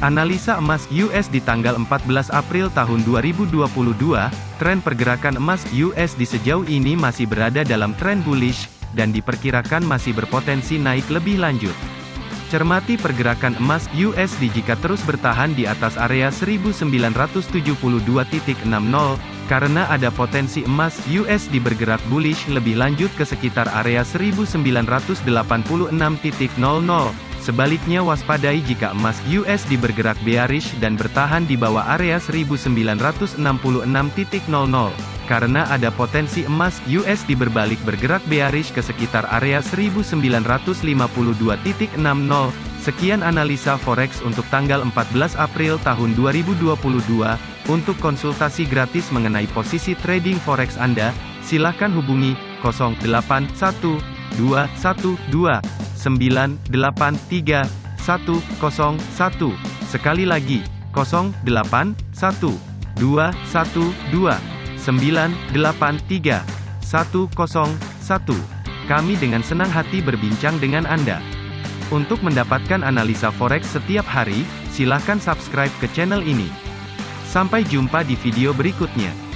Analisa emas US di tanggal 14 April tahun 2022, tren pergerakan emas US di sejauh ini masih berada dalam tren bullish, dan diperkirakan masih berpotensi naik lebih lanjut. Cermati pergerakan emas USD jika terus bertahan di atas area 1972.60, karena ada potensi emas USD bergerak bullish lebih lanjut ke sekitar area 1986.00. Sebaliknya waspadai jika emas USD bergerak bearish dan bertahan di bawah area 1966.00 karena ada potensi emas USD berbalik bergerak bearish ke sekitar area 1952.60. Sekian analisa forex untuk tanggal 14 April tahun 2022. Untuk konsultasi gratis mengenai posisi trading forex Anda, silakan hubungi 081212983101. Sekali lagi, 081212 983 101. Kami dengan senang hati berbincang dengan Anda. Untuk mendapatkan analisa forex setiap hari, silakan subscribe ke channel ini. Sampai jumpa di video berikutnya.